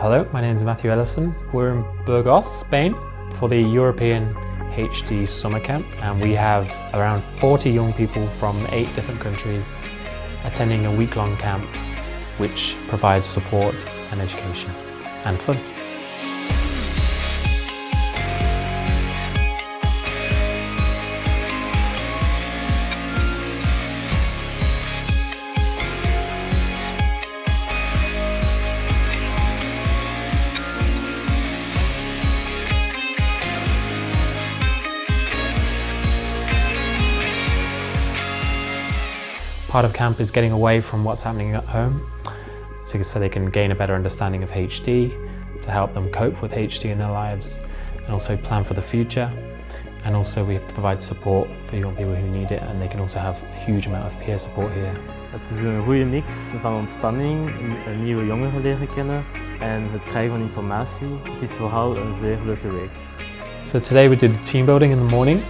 Hello, my name is Matthew Ellison. We're in Burgos, Spain for the European HD Summer Camp and we have around 40 young people from eight different countries attending a week-long camp which provides support and education and fun. Part of camp is getting away from what's happening at home so, so they can gain a better understanding of HD, to help them cope with HD in their lives and also plan for the future. And also we provide support for young people who need it and they can also have a huge amount of peer support here. Het is een goede mix van ontspanning, nieuwe jongeren leren kennen en het krijgen van informatie. Het is vooral een zeer leuke week. So today we did the team building in the morning.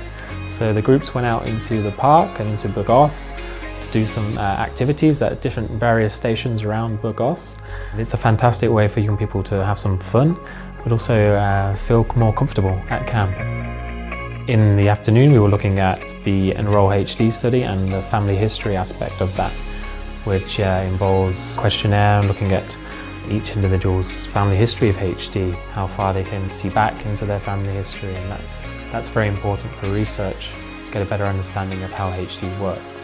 So the groups went out into the park and into Burgos do some uh, activities at different various stations around Burgos. It's a fantastic way for young people to have some fun, but also uh, feel more comfortable at camp. In the afternoon, we were looking at the Enroll HD study and the family history aspect of that, which uh, involves questionnaire and looking at each individual's family history of HD, how far they can see back into their family history, and that's, that's very important for research to get a better understanding of how HD works.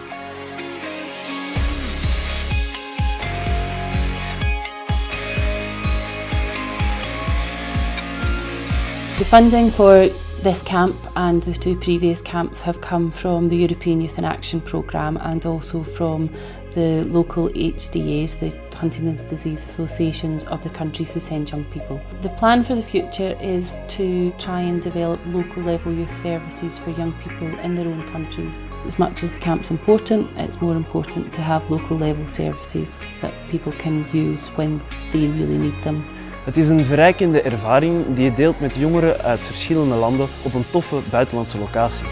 The funding for this camp and the two previous camps have come from the European Youth in Action programme and also from the local HDAs, the Huntington's Disease Associations of the countries who send young people. The plan for the future is to try and develop local level youth services for young people in their own countries. As much as the camp's important, it's more important to have local level services that people can use when they really need them. Het is een verrijkende ervaring die je deelt met jongeren uit verschillende landen op een toffe buitenlandse locatie.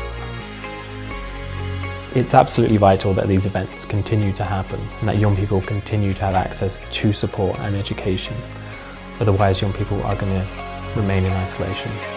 It's absolutely vital that these events continue to happen and that young people continue to have access to support and education. Otherwise young people are going to remain in isolation.